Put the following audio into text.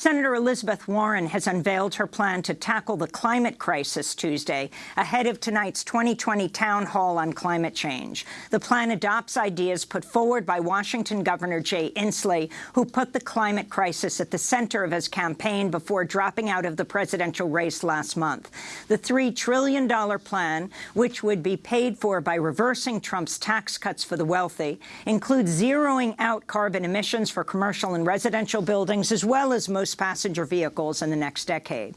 Senator Elizabeth Warren has unveiled her plan to tackle the climate crisis Tuesday, ahead of tonight's 2020 town hall on climate change. The plan adopts ideas put forward by Washington Governor Jay Inslee, who put the climate crisis at the center of his campaign before dropping out of the presidential race last month. The $3 trillion plan, which would be paid for by reversing Trump's tax cuts for the wealthy, includes zeroing out carbon emissions for commercial and residential buildings, as well as most passenger vehicles in the next decade.